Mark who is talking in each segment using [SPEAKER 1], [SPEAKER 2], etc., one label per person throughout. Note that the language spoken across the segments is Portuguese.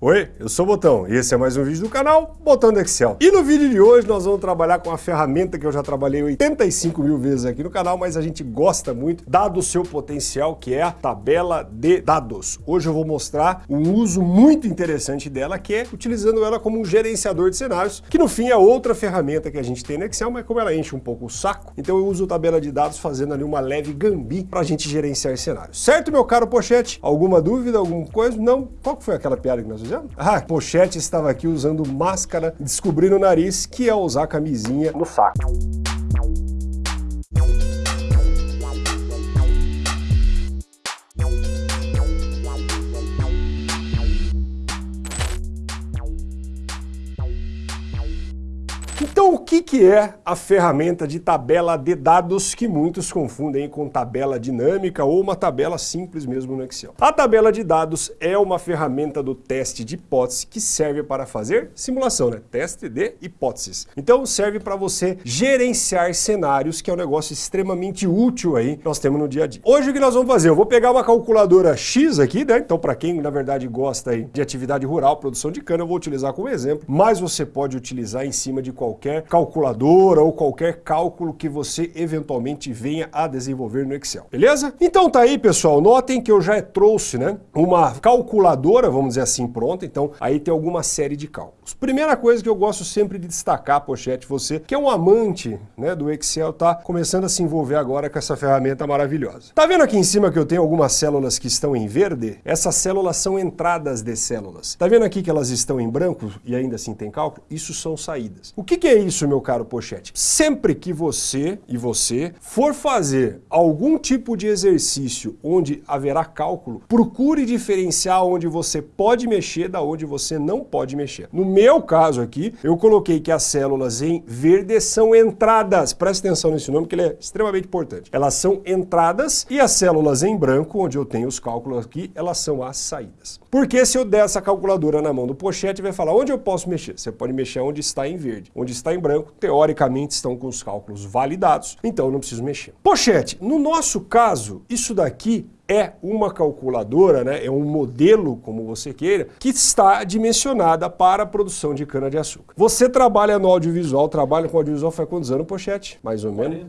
[SPEAKER 1] Oi, eu sou o Botão e esse é mais um vídeo do canal Botão do Excel. E no vídeo de hoje nós vamos trabalhar com uma ferramenta que eu já trabalhei 85 mil vezes aqui no canal, mas a gente gosta muito, dado o seu potencial, que é a tabela de dados. Hoje eu vou mostrar um uso muito interessante dela, que é utilizando ela como um gerenciador de cenários, que no fim é outra ferramenta que a gente tem no Excel, mas como ela enche um pouco o saco, então eu uso tabela de dados fazendo ali uma leve gambi para a gente gerenciar cenários. Certo, meu caro Pochete? Alguma dúvida, alguma coisa? Não? Qual foi aquela piada que nós fizemos? Ah, Pochete estava aqui usando máscara, descobrindo o nariz, que é usar camisinha no saco. Então, que, que é a ferramenta de tabela de dados que muitos confundem com tabela dinâmica ou uma tabela simples mesmo no Excel? A tabela de dados é uma ferramenta do teste de hipótese que serve para fazer simulação, né? Teste de hipóteses. Então, serve para você gerenciar cenários, que é um negócio extremamente útil aí que nós temos no dia a dia. Hoje, o que nós vamos fazer? Eu vou pegar uma calculadora X aqui, né? Então, para quem, na verdade, gosta aí de atividade rural, produção de cana, eu vou utilizar como exemplo, mas você pode utilizar em cima de qualquer qualquer calculadora ou qualquer cálculo que você eventualmente venha a desenvolver no Excel, beleza? Então tá aí, pessoal, notem que eu já trouxe, né, uma calculadora, vamos dizer assim, pronta, então aí tem alguma série de cálculos. Primeira coisa que eu gosto sempre de destacar, Pochete, você que é um amante, né, do Excel, tá começando a se envolver agora com essa ferramenta maravilhosa. Tá vendo aqui em cima que eu tenho algumas células que estão em verde? Essas células são entradas de células. Tá vendo aqui que elas estão em branco e ainda assim tem cálculo? Isso são saídas. O que que é isso, meu caro Pochete? Sempre que você e você for fazer algum tipo de exercício onde haverá cálculo, procure diferenciar onde você pode mexer da onde você não pode mexer. No meu caso aqui, eu coloquei que as células em verde são entradas. Preste atenção nesse nome que ele é extremamente importante. Elas são entradas e as células em branco, onde eu tenho os cálculos aqui, elas são as saídas. Porque se eu der essa calculadora na mão do Pochete, vai falar onde eu posso mexer? Você pode mexer onde está em verde. Onde está em branco, teoricamente estão com os cálculos validados, então eu não preciso mexer. Pochete, no nosso caso, isso daqui é uma calculadora, né, é um modelo, como você queira, que está dimensionada para a produção de cana-de-açúcar. Você trabalha no audiovisual, trabalha com audiovisual faz quantos anos, Pochete? Mais ou menos?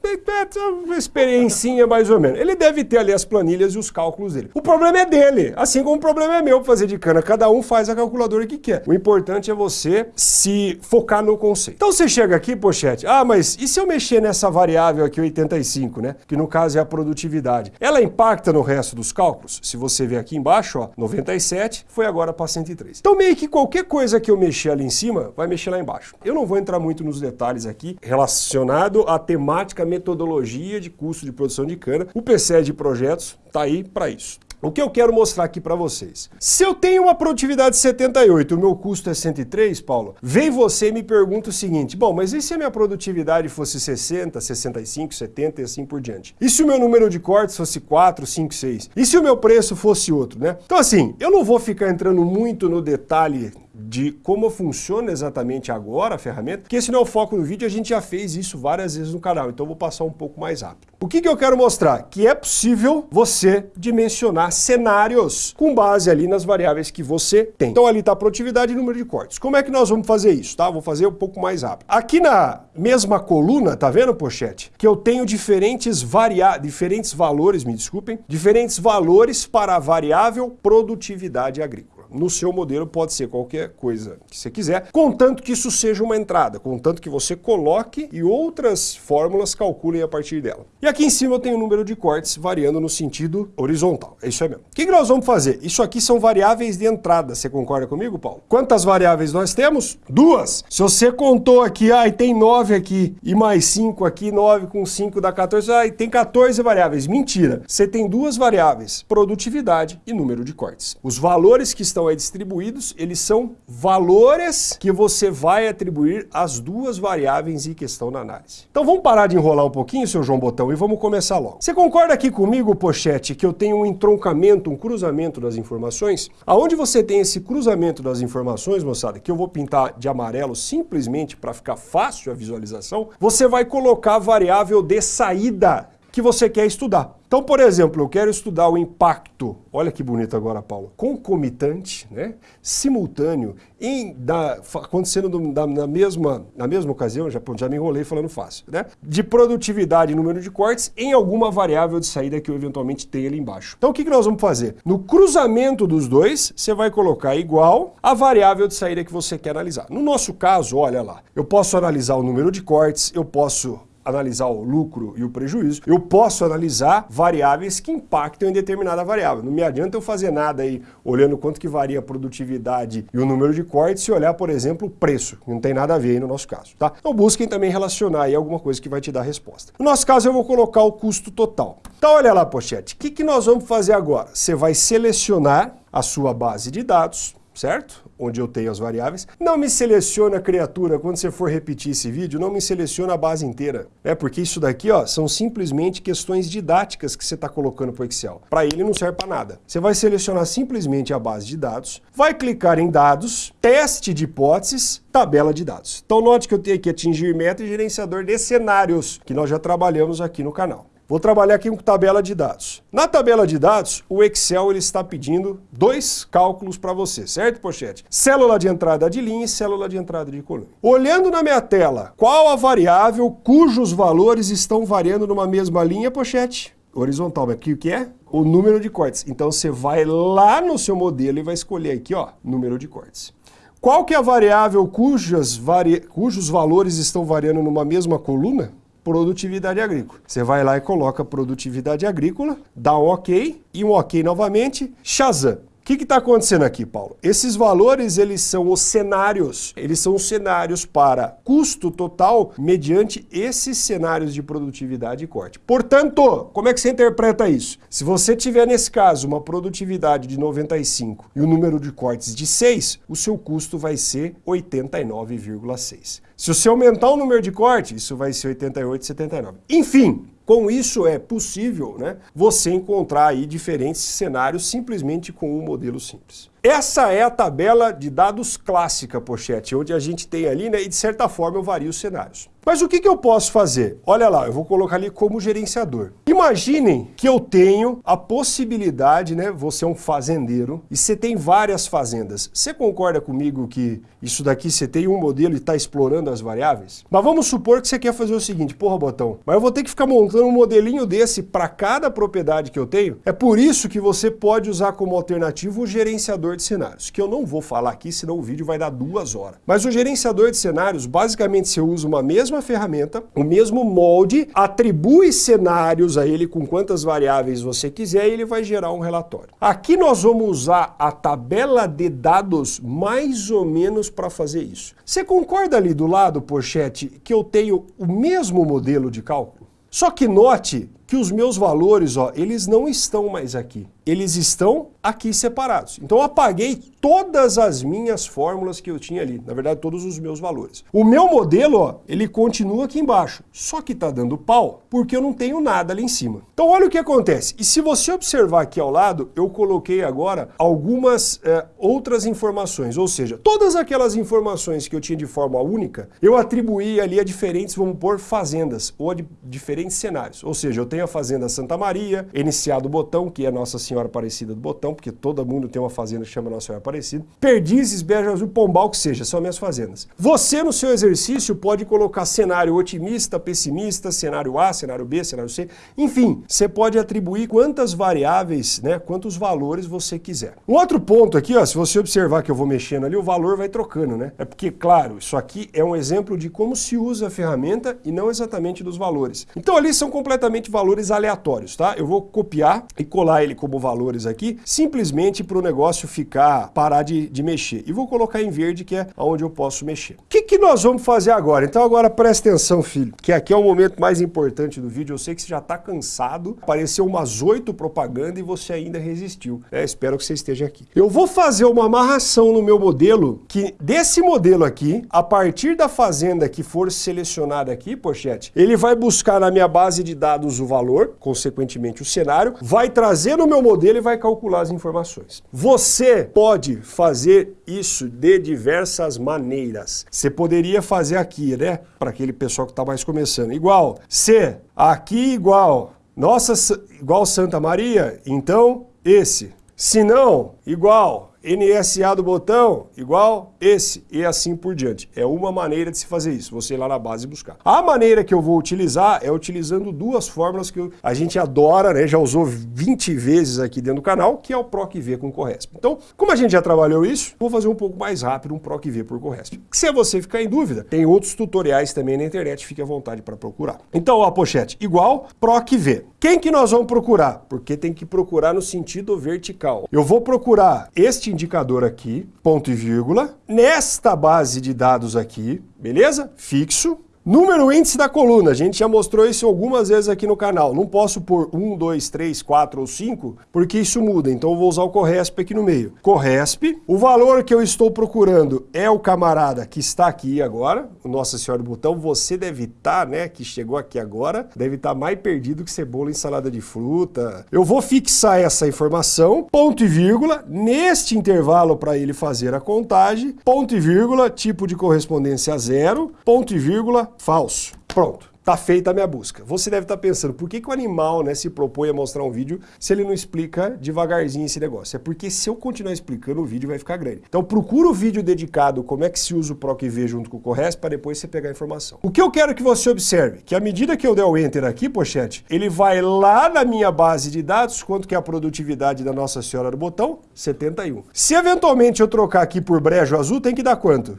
[SPEAKER 1] 40 anos. Uma experiencinha mais ou menos. Ele deve ter ali as planilhas e os cálculos dele. O problema é dele, assim como o problema é meu para fazer de cana. Cada um faz a calculadora que quer. O importante é você se focar no conceito. Então você chega aqui, Pochete, ah, mas e se eu mexer nessa variável aqui, 85, né? Que no caso é a produtividade. Ela impacta no resto dos cálculos? Se você ver aqui embaixo, ó, 97 foi agora para 103. Então meio que qualquer coisa que eu mexer ali em cima, vai mexer lá embaixo. Eu não vou entrar muito nos detalhes aqui relacionado à temática metodologia de custo de produção de cana. O PCE de projetos está aí para isso. O que eu quero mostrar aqui para vocês? Se eu tenho uma produtividade de 78 o meu custo é 103, Paulo, vem você e me pergunta o seguinte, bom, mas e se a minha produtividade fosse 60, 65, 70 e assim por diante? E se o meu número de cortes fosse 4, 5, 6? E se o meu preço fosse outro, né? Então assim, eu não vou ficar entrando muito no detalhe de como funciona exatamente agora a ferramenta, porque esse não é o foco do vídeo, a gente já fez isso várias vezes no canal, então vou passar um pouco mais rápido. O que, que eu quero mostrar? Que é possível você dimensionar cenários com base ali nas variáveis que você tem. Então ali está produtividade e número de cortes. Como é que nós vamos fazer isso? Tá? Vou fazer um pouco mais rápido. Aqui na mesma coluna, tá vendo, pochete? Que eu tenho diferentes variáveis, diferentes valores, me desculpem, diferentes valores para a variável produtividade agrícola no seu modelo pode ser qualquer coisa que você quiser, contanto que isso seja uma entrada, contanto que você coloque e outras fórmulas calculem a partir dela. E aqui em cima eu tenho o número de cortes variando no sentido horizontal, é isso aí mesmo. O que, nós vamos fazer? Isso aqui são variáveis de entrada, você concorda comigo, Paulo? Quantas variáveis nós temos? Duas. Se você contou aqui, ah, tem nove aqui e mais cinco aqui, nove com cinco dá 14, ah, tem 14 variáveis. Mentira. Você tem duas variáveis, produtividade e número de cortes. Os valores que estão estão aí distribuídos, eles são valores que você vai atribuir às duas variáveis em questão na análise. Então vamos parar de enrolar um pouquinho, seu João Botão, e vamos começar logo. Você concorda aqui comigo, Pochete, que eu tenho um entroncamento, um cruzamento das informações? Aonde você tem esse cruzamento das informações, moçada, que eu vou pintar de amarelo simplesmente para ficar fácil a visualização, você vai colocar a variável de saída que você quer estudar. Então, por exemplo, eu quero estudar o impacto, olha que bonito agora, Paulo, concomitante, né, simultâneo, em, da, acontecendo do, da, na, mesma, na mesma ocasião, já, já me enrolei falando fácil, né, de produtividade e número de cortes em alguma variável de saída que eu eventualmente tenha ali embaixo. Então, o que, que nós vamos fazer? No cruzamento dos dois, você vai colocar igual a variável de saída que você quer analisar. No nosso caso, olha lá, eu posso analisar o número de cortes, eu posso analisar o lucro e o prejuízo, eu posso analisar variáveis que impactam em determinada variável. Não me adianta eu fazer nada aí olhando quanto que varia a produtividade e o número de cortes se olhar, por exemplo, o preço, não tem nada a ver aí no nosso caso, tá? Então busquem também relacionar aí alguma coisa que vai te dar resposta. No nosso caso eu vou colocar o custo total. Então olha lá, pochete, o que, que nós vamos fazer agora? Você vai selecionar a sua base de dados, certo? Onde eu tenho as variáveis. Não me seleciona a criatura, quando você for repetir esse vídeo, não me seleciona a base inteira. É porque isso daqui ó, são simplesmente questões didáticas que você está colocando para o Excel. Para ele não serve para nada. Você vai selecionar simplesmente a base de dados, vai clicar em dados, teste de hipóteses, tabela de dados. Então note que eu tenho aqui atingir meta e gerenciador de cenários, que nós já trabalhamos aqui no canal. Vou trabalhar aqui com tabela de dados. Na tabela de dados, o Excel ele está pedindo dois cálculos para você, certo, Pochete? Célula de entrada de linha e célula de entrada de coluna. Olhando na minha tela, qual a variável cujos valores estão variando numa mesma linha, Pochete? Horizontal, aqui o que é? O número de cortes. Então você vai lá no seu modelo e vai escolher aqui, ó, número de cortes. Qual que é a variável cujas vari... cujos valores estão variando numa mesma coluna? Produtividade agrícola. Você vai lá e coloca produtividade agrícola, dá um ok e um ok novamente, Shazam. O que está acontecendo aqui, Paulo? Esses valores, eles são os cenários. Eles são os cenários para custo total mediante esses cenários de produtividade e corte. Portanto, como é que você interpreta isso? Se você tiver, nesse caso, uma produtividade de 95 e o um número de cortes de 6, o seu custo vai ser 89,6. Se você aumentar o número de cortes, isso vai ser 88,79. Enfim, com isso é possível né, você encontrar aí diferentes cenários simplesmente com um modelo simples. Essa é a tabela de dados clássica, Pochete, onde a gente tem ali, né, e de certa forma eu vario os cenários. Mas o que, que eu posso fazer? Olha lá, eu vou colocar ali como gerenciador. Imaginem que eu tenho a possibilidade, né? Você é um fazendeiro e você tem várias fazendas. Você concorda comigo que isso daqui você tem um modelo e está explorando as variáveis? Mas vamos supor que você quer fazer o seguinte, porra, Botão, mas eu vou ter que ficar montando um modelinho desse para cada propriedade que eu tenho? É por isso que você pode usar como alternativa o gerenciador de cenários, que eu não vou falar aqui, senão o vídeo vai dar duas horas. Mas o gerenciador de cenários, basicamente você usa uma mesma ferramenta, o mesmo molde, atribui cenários a ele com quantas variáveis você quiser e ele vai gerar um relatório. Aqui nós vamos usar a tabela de dados mais ou menos para fazer isso. Você concorda ali do lado, Pochete, que eu tenho o mesmo modelo de cálculo? Só que note que os meus valores, ó, eles não estão mais aqui. Eles estão aqui separados. Então eu apaguei todas as minhas fórmulas que eu tinha ali, na verdade todos os meus valores. O meu modelo, ó, ele continua aqui embaixo, só que está dando pau porque eu não tenho nada ali em cima. Então olha o que acontece. E se você observar aqui ao lado, eu coloquei agora algumas é, outras informações, ou seja, todas aquelas informações que eu tinha de forma única, eu atribuí ali a diferentes, vamos pôr, fazendas ou a diferentes cenários. Ou seja, eu tenho a Fazenda Santa Maria, NCA do Botão, que é Nossa Senhora Aparecida do Botão, porque todo mundo tem uma fazenda que chama Nossa Senhora Aparecida. Perdizes, Beja Azul, Pombal, que seja, são minhas fazendas. Você, no seu exercício, pode colocar cenário otimista, pessimista, cenário A, cenário B, cenário C. Enfim, você pode atribuir quantas variáveis, né, quantos valores você quiser. Um outro ponto aqui, ó, se você observar que eu vou mexendo ali, o valor vai trocando, né? É porque, claro, isso aqui é um exemplo de como se usa a ferramenta e não exatamente dos valores. Então ali são completamente valores valores aleatórios, tá? Eu vou copiar e colar ele como valores aqui, simplesmente para o negócio ficar, parar de, de mexer. E vou colocar em verde, que é onde eu posso mexer. O que, que nós vamos fazer agora? Então agora presta atenção, filho, que aqui é o momento mais importante do vídeo. Eu sei que você já está cansado, apareceu umas oito propagandas e você ainda resistiu. É, espero que você esteja aqui. Eu vou fazer uma amarração no meu modelo, que desse modelo aqui, a partir da fazenda que for selecionada aqui, pochete, ele vai buscar na minha base de dados o valor, consequentemente o cenário, vai trazer no meu modelo e vai calcular as informações. Você pode fazer isso de diversas maneiras. Você poderia fazer aqui, né? Para aquele pessoal que está mais começando. Igual, C, aqui igual, Nossa, igual Santa Maria, então esse. Se não, igual NSA do botão igual esse e assim por diante. É uma maneira de se fazer isso, você ir lá na base buscar. A maneira que eu vou utilizar é utilizando duas fórmulas que a gente adora, né? já usou 20 vezes aqui dentro do canal, que é o PROC-V com Corresp. Então, como a gente já trabalhou isso, vou fazer um pouco mais rápido um PROC-V por Corresp. Se você ficar em dúvida, tem outros tutoriais também na internet, fique à vontade para procurar. Então, a pochete igual PROC-V. Quem que nós vamos procurar? Porque tem que procurar no sentido vertical. Eu vou procurar este indicador aqui, ponto e vírgula, nesta base de dados aqui, beleza? Fixo. Número índice da coluna, a gente já mostrou isso algumas vezes aqui no canal. Não posso pôr 1, 2, 3, 4 ou 5, porque isso muda. Então eu vou usar o Corresp aqui no meio. Corresp, o valor que eu estou procurando é o camarada que está aqui agora, o Nossa Senhora do Botão. Você deve estar, né, que chegou aqui agora, deve estar mais perdido que cebola em salada de fruta. Eu vou fixar essa informação, ponto e vírgula, neste intervalo para ele fazer a contagem, ponto e vírgula, tipo de correspondência zero, ponto e vírgula, falso. Pronto. Está feita a minha busca. Você deve estar tá pensando, por que, que o animal né, se propõe a mostrar um vídeo se ele não explica devagarzinho esse negócio? É porque se eu continuar explicando, o vídeo vai ficar grande. Então procura o vídeo dedicado como é que se usa o PROC-V junto com o Corres para depois você pegar a informação. O que eu quero que você observe, que à medida que eu der o Enter aqui, pochete, ele vai lá na minha base de dados, quanto que é a produtividade da Nossa Senhora do Botão? 71. Se eventualmente eu trocar aqui por brejo azul, tem que dar quanto?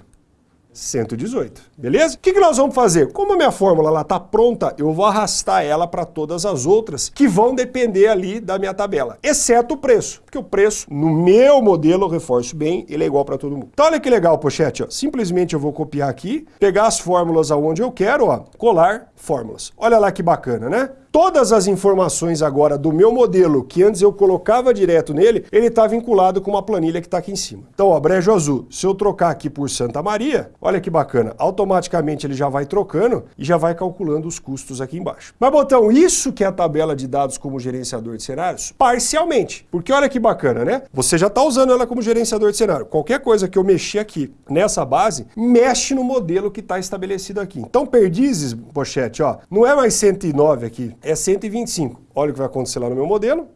[SPEAKER 1] 118, beleza? O que, que nós vamos fazer? Como a minha fórmula está pronta, eu vou arrastar ela para todas as outras que vão depender ali da minha tabela, exceto o preço, porque o preço, no meu modelo, reforço bem, ele é igual para todo mundo. Então olha que legal, pochete, ó. simplesmente eu vou copiar aqui, pegar as fórmulas aonde eu quero, ó, colar fórmulas. Olha lá que bacana, né? Todas as informações agora do meu modelo, que antes eu colocava direto nele, ele está vinculado com uma planilha que está aqui em cima. Então, ó, brejo azul, se eu trocar aqui por Santa Maria, olha que bacana, automaticamente ele já vai trocando e já vai calculando os custos aqui embaixo. Mas, botão, isso que é a tabela de dados como gerenciador de cenários? Parcialmente, porque olha que bacana, né? Você já está usando ela como gerenciador de cenário. Qualquer coisa que eu mexer aqui nessa base, mexe no modelo que está estabelecido aqui. Então, perdizes, pochete, ó, não é mais 109 aqui, é 125. Olha o que vai acontecer lá no meu modelo.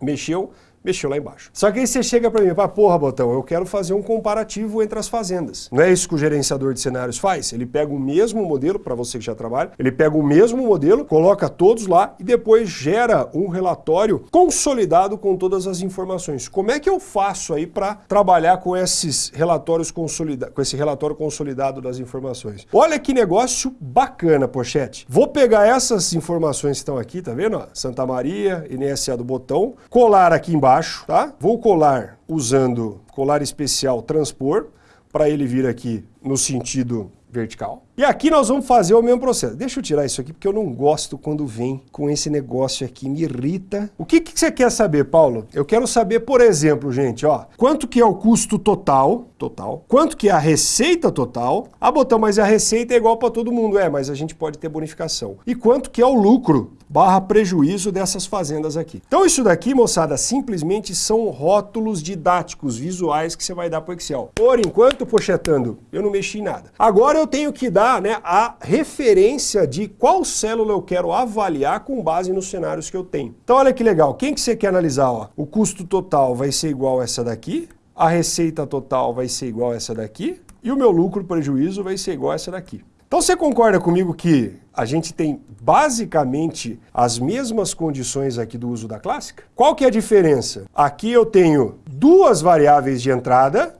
[SPEAKER 1] Mexeu, mexeu lá embaixo. Só que aí você chega para mim fala, porra, Botão, eu quero fazer um comparativo entre as fazendas. Não é isso que o gerenciador de cenários faz? Ele pega o mesmo modelo, para você que já trabalha, ele pega o mesmo modelo, coloca todos lá e depois gera um relatório consolidado com todas as informações. Como é que eu faço aí para trabalhar com esses relatórios consolidados, com esse relatório consolidado das informações? Olha que negócio bacana, pochete. Vou pegar essas informações que estão aqui, tá vendo? Santa Maria, NSA do Botão, colar aqui embaixo baixo, tá? Vou colar usando colar especial transpor, para ele vir aqui no sentido vertical. E aqui nós vamos fazer o mesmo processo. Deixa eu tirar isso aqui, porque eu não gosto quando vem com esse negócio aqui, me irrita. O que, que você quer saber, Paulo? Eu quero saber, por exemplo, gente, ó, quanto que é o custo total, total, quanto que é a receita total. Ah, botão, mas a receita é igual para todo mundo. É, mas a gente pode ter bonificação. E quanto que é o lucro barra prejuízo dessas fazendas aqui. Então isso daqui, moçada, simplesmente são rótulos didáticos, visuais que você vai dar para o Excel. Por enquanto, pochetando, eu não mexi em nada. Agora eu tenho que dar né, a referência de qual célula eu quero avaliar com base nos cenários que eu tenho. Então olha que legal, quem que você quer analisar? Ó? O custo total vai ser igual a essa daqui, a receita total vai ser igual a essa daqui, e o meu lucro prejuízo vai ser igual a essa daqui. Então você concorda comigo que a gente tem basicamente as mesmas condições aqui do uso da clássica? Qual que é a diferença? Aqui eu tenho duas variáveis de entrada,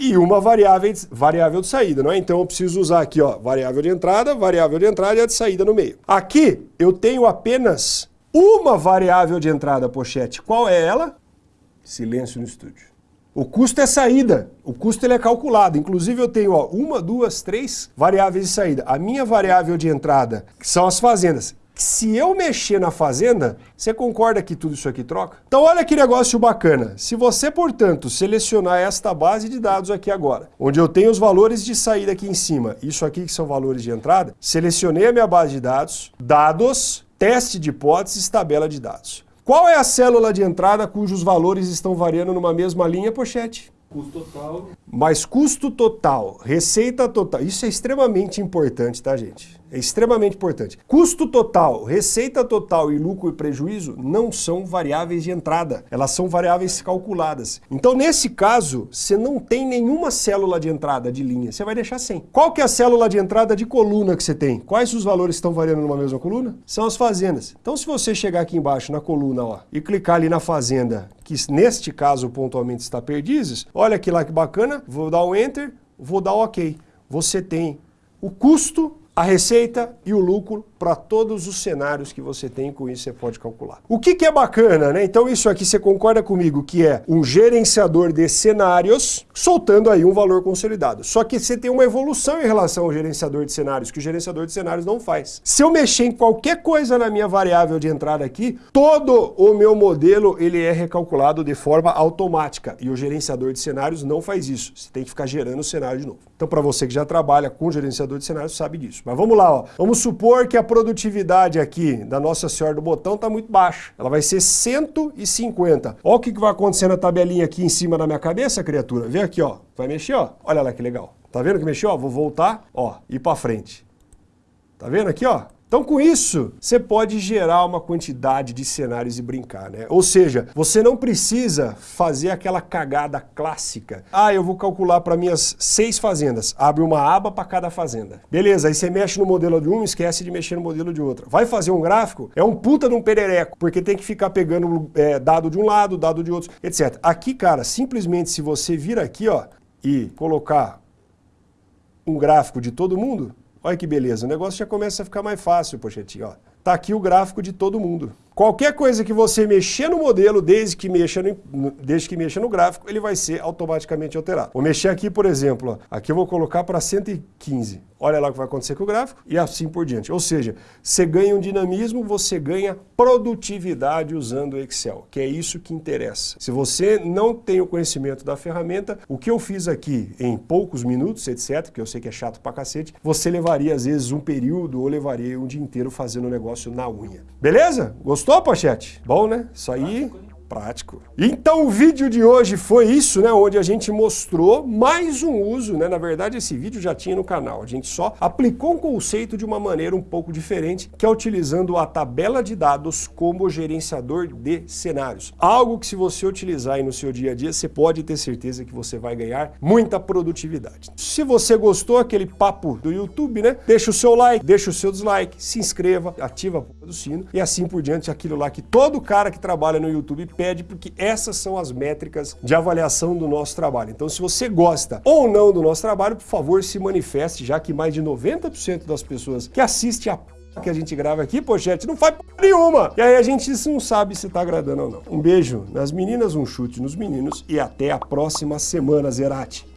[SPEAKER 1] e uma variável, variável de saída, não é? Então eu preciso usar aqui, ó, variável de entrada, variável de entrada e a de saída no meio. Aqui eu tenho apenas uma variável de entrada, pochete. Qual é ela? Silêncio no estúdio. O custo é saída, o custo ele é calculado. Inclusive eu tenho ó, uma, duas, três variáveis de saída. A minha variável de entrada, são as fazendas, se eu mexer na fazenda, você concorda que tudo isso aqui troca? Então olha que negócio bacana. Se você, portanto, selecionar esta base de dados aqui agora, onde eu tenho os valores de saída aqui em cima, isso aqui que são valores de entrada, selecionei a minha base de dados, dados, teste de hipóteses, tabela de dados. Qual é a célula de entrada cujos valores estão variando numa mesma linha, pochete?
[SPEAKER 2] Custo total.
[SPEAKER 1] Mais custo total, receita total. Isso é extremamente importante, tá, gente? É extremamente importante. Custo total, receita total e lucro e prejuízo não são variáveis de entrada, elas são variáveis calculadas. Então, nesse caso, você não tem nenhuma célula de entrada de linha, você vai deixar sem. Qual que é a célula de entrada de coluna que você tem? Quais os valores estão variando numa mesma coluna? São as fazendas. Então, se você chegar aqui embaixo na coluna ó, e clicar ali na fazenda, que neste caso pontualmente está perdizes, olha aqui lá que bacana, vou dar o um Enter, vou dar o OK. Você tem o custo a receita e o lucro para todos os cenários que você tem, com isso você pode calcular. O que, que é bacana, né? Então isso aqui você concorda comigo que é um gerenciador de cenários soltando aí um valor consolidado. Só que você tem uma evolução em relação ao gerenciador de cenários, que o gerenciador de cenários não faz. Se eu mexer em qualquer coisa na minha variável de entrada aqui, todo o meu modelo ele é recalculado de forma automática e o gerenciador de cenários não faz isso. Você tem que ficar gerando o cenário de novo. Então para você que já trabalha com gerenciador de cenários, sabe disso. Mas vamos lá, ó. vamos supor que a produtividade aqui da Nossa Senhora do Botão está muito baixa. Ela vai ser 150. Olha o que vai acontecer na tabelinha aqui em cima da minha cabeça, criatura. Vem aqui, ó. Vai mexer, ó. Olha lá que legal. Tá vendo que mexeu? Ó, vou voltar, ó, e para frente. Tá vendo aqui, ó? Então, com isso, você pode gerar uma quantidade de cenários e brincar, né? Ou seja, você não precisa fazer aquela cagada clássica. Ah, eu vou calcular para minhas seis fazendas. Abre uma aba para cada fazenda. Beleza, aí você mexe no modelo de um, esquece de mexer no modelo de outra. Vai fazer um gráfico? É um puta de um perereco, porque tem que ficar pegando é, dado de um lado, dado de outro, etc. Aqui, cara, simplesmente se você vir aqui, ó, e colocar um gráfico de todo mundo, Olha que beleza, o negócio já começa a ficar mais fácil, Pochetinho. Ó. Tá aqui o gráfico de todo mundo. Qualquer coisa que você mexer no modelo, desde que mexa no, desde que mexa no gráfico, ele vai ser automaticamente alterado. Vou mexer aqui, por exemplo, ó, aqui eu vou colocar para 115. Olha lá o que vai acontecer com o gráfico e assim por diante. Ou seja, você ganha um dinamismo, você ganha produtividade usando o Excel, que é isso que interessa. Se você não tem o conhecimento da ferramenta, o que eu fiz aqui em poucos minutos, etc., que eu sei que é chato pra cacete, você levaria às vezes um período ou levaria um dia inteiro fazendo o negócio na unha. Beleza? Gostou, Pochete? Bom, né? Isso aí prático. Então o vídeo de hoje foi isso, né, onde a gente mostrou mais um uso, né, na verdade esse vídeo já tinha no canal, a gente só aplicou um conceito de uma maneira um pouco diferente, que é utilizando a tabela de dados como gerenciador de cenários. Algo que se você utilizar aí no seu dia a dia, você pode ter certeza que você vai ganhar muita produtividade. Se você gostou aquele papo do YouTube, né, deixa o seu like, deixa o seu dislike, se inscreva, ativa do sino e assim por diante, aquilo lá que todo cara que trabalha no YouTube porque essas são as métricas de avaliação do nosso trabalho. Então, se você gosta ou não do nosso trabalho, por favor, se manifeste, já que mais de 90% das pessoas que assistem a que a gente grava aqui, pochete, não faz nenhuma. E aí a gente não sabe se tá agradando ou não. Um beijo nas meninas, um chute nos meninos e até a próxima semana, Zerati.